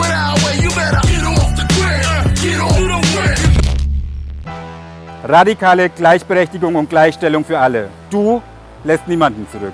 our way, you better get off the grid. Get off the grid. Radikale Gleichberechtigung und Gleichstellung für alle. Du lässt niemanden zurück.